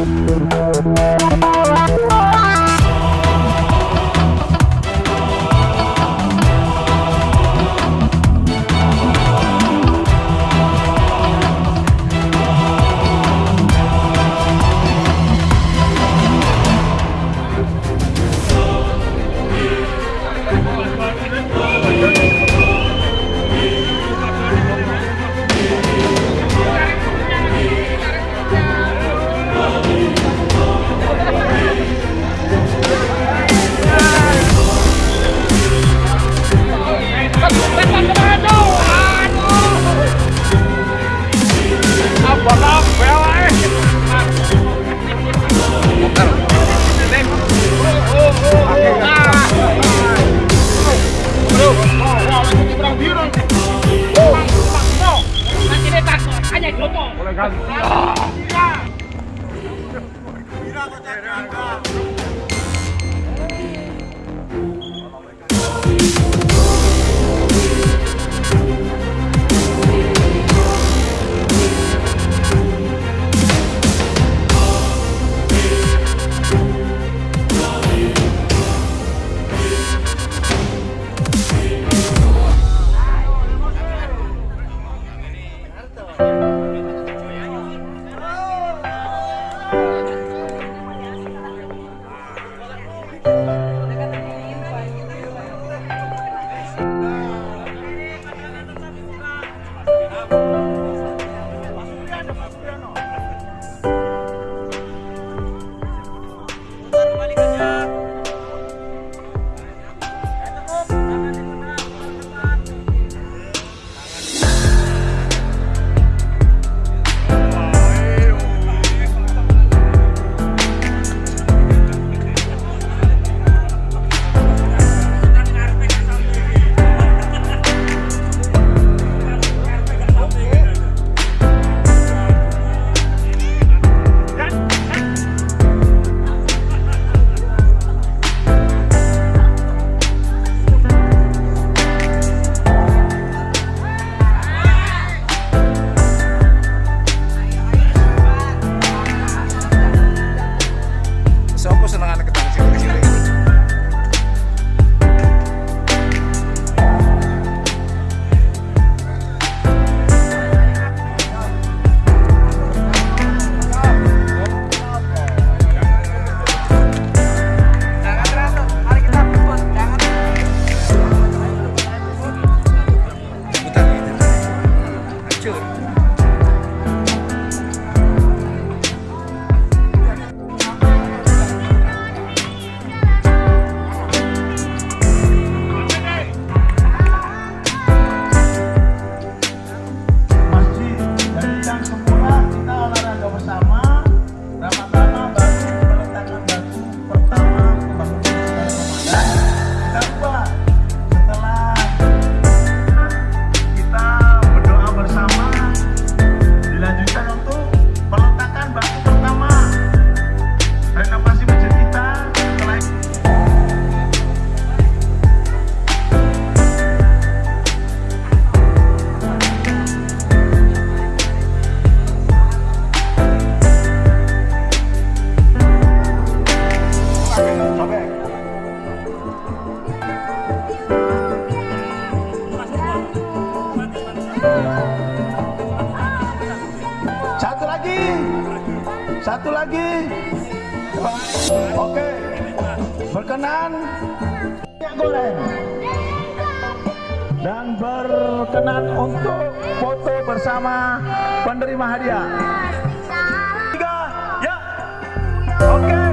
Thank berkenan. Minyak goreng. Dan berkenan untuk foto bersama penerima hadiah. Tiga ya. Oke. okay.